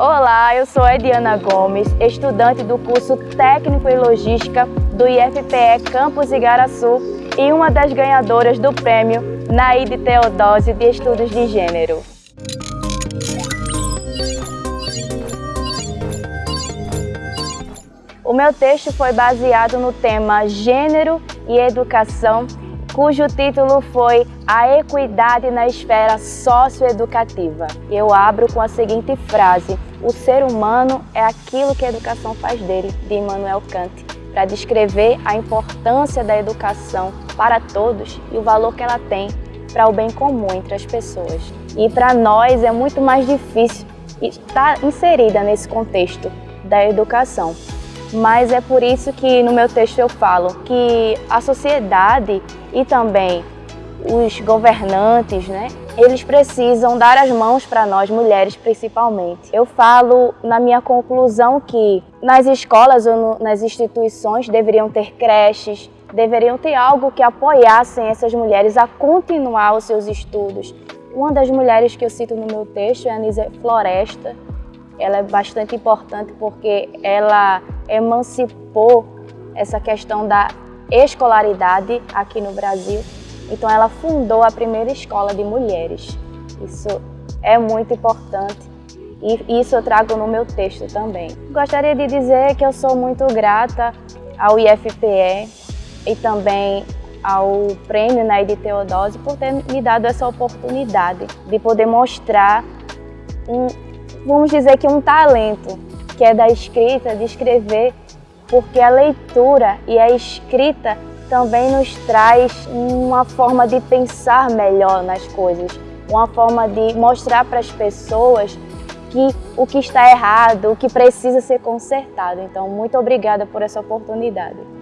Olá, eu sou Ediana Gomes, estudante do curso Técnico em Logística do IFPE Campus Igaraçu e uma das ganhadoras do prêmio Naide Teodósio de Estudos de Gênero. O meu texto foi baseado no tema Gênero e Educação cujo título foi A Equidade na Esfera Socioeducativa. Eu abro com a seguinte frase, o ser humano é aquilo que a educação faz dele, de Immanuel Kant, para descrever a importância da educação para todos e o valor que ela tem para o bem comum entre as pessoas. E para nós é muito mais difícil estar inserida nesse contexto da educação. Mas é por isso que no meu texto eu falo que a sociedade e também os governantes, né, eles precisam dar as mãos para nós, mulheres principalmente. Eu falo na minha conclusão que nas escolas ou no, nas instituições deveriam ter creches, deveriam ter algo que apoiassem essas mulheres a continuar os seus estudos. Uma das mulheres que eu cito no meu texto é a Anísia Floresta, ela é bastante importante porque ela emancipou essa questão da escolaridade aqui no Brasil. Então ela fundou a primeira escola de mulheres. Isso é muito importante e isso eu trago no meu texto também. Gostaria de dizer que eu sou muito grata ao IFPE e também ao prêmio Naide Teodose por ter me dado essa oportunidade de poder mostrar um, vamos dizer que um talento, que é da escrita, de escrever, porque a leitura e a escrita também nos traz uma forma de pensar melhor nas coisas, uma forma de mostrar para as pessoas que o que está errado, o que precisa ser consertado. Então, muito obrigada por essa oportunidade.